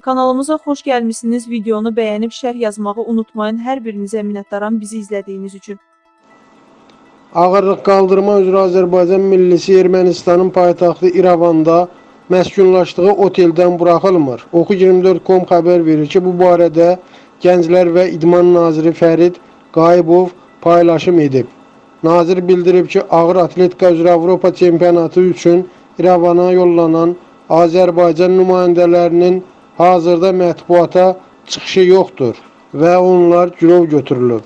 Kanalımıza xoş gəlmisiniz. Videonu bəyənib şərh yazmağı unutmayın. Hər birinizə minnətdaram bizi izlədiyiniz üçün. Ağırlıq qaldırma üzrə Azərbaycan millisi Ermənistanın paytaxtı İrəvanda məskunlaşdığı oteldən buraxılmır. Oxu24.com xəbər verir ki, bu barədə Gənclər və İdman naziri Fərid Qayıbov paylaşım edib. Nazir bildirib ki, ağır atletika üzrə Avropa çempionatı üçün İrəvana yollanan Azərbaycan nümayəndələrinin hazırda mətbuata çıxışı yoxdur və onlar girov götürülüb.